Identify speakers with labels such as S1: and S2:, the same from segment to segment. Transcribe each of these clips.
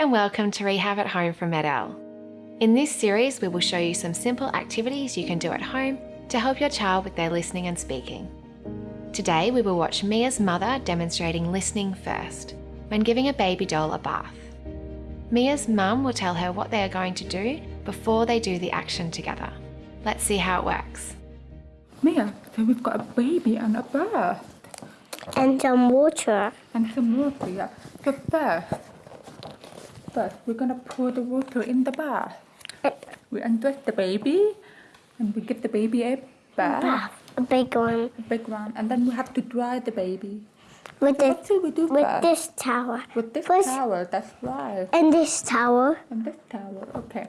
S1: and welcome to Rehab at Home from MED-EL. In this series, we will show you some simple activities you can do at home to help your child with their listening and speaking. Today, we will watch Mia's mother demonstrating listening first when giving a baby doll a bath. Mia's mum will tell her what they are going to do before they do the action together. Let's see how it works.
S2: Mia, so we've got a baby and a bath
S3: and some water.
S2: and some water, yeah. So first, first we're gonna pour the water in the bath. We undress the baby and we give the baby a bath,
S3: Bath, a big one.
S2: a big one, and then we have to dry the baby.
S3: With
S2: What
S3: this,
S2: we do
S3: with
S2: first?
S3: this towel.
S2: With this
S3: First-
S2: towel, that's right.
S3: And this towel.
S2: And this towel, okay.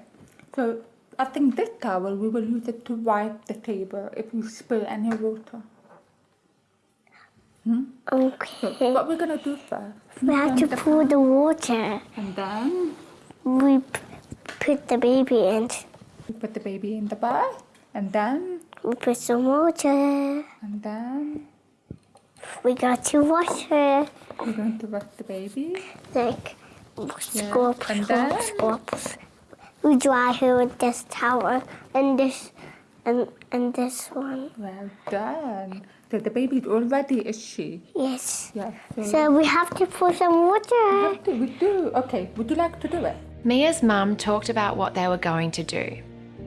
S2: So I think this towel we will use it to wipe the table if we spill any water. So
S3: Okay.
S2: what we're gonna do first?
S3: We have to
S2: the
S3: pour the water.
S2: And then
S3: We p- put the baby in.
S2: we put the baby in the bath, and then
S3: We put some water.
S2: and then
S3: We got to wash her.
S2: we're going to wash the baby.
S3: Like,
S2: Yeah,
S3: scrub,
S2: and then?
S3: scrub. We dry her with this towel and this and and this one.
S2: Well done. So the baby is all ready, is she?
S3: Yes.
S2: Yes. So,
S3: So we have to pour some
S2: we
S3: water.
S2: have to. We do. Okay. Would you like to do it?
S1: Mia's mum talked about what they were going to do.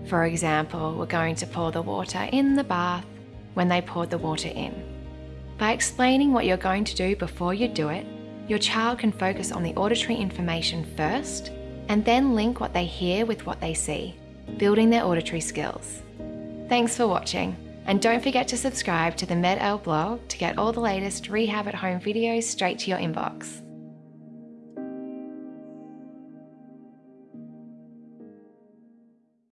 S1: For example, we're going to pour the water in the bath when they poured the water in. By explaining what you're going to do before you do it, your child can focus on the auditory information first and then link what they hear with what they see, building their auditory skills. Thanks for watching, and don't forget to subscribe to the MED-EL blog to get all the latest rehab at home videos straight to your inbox.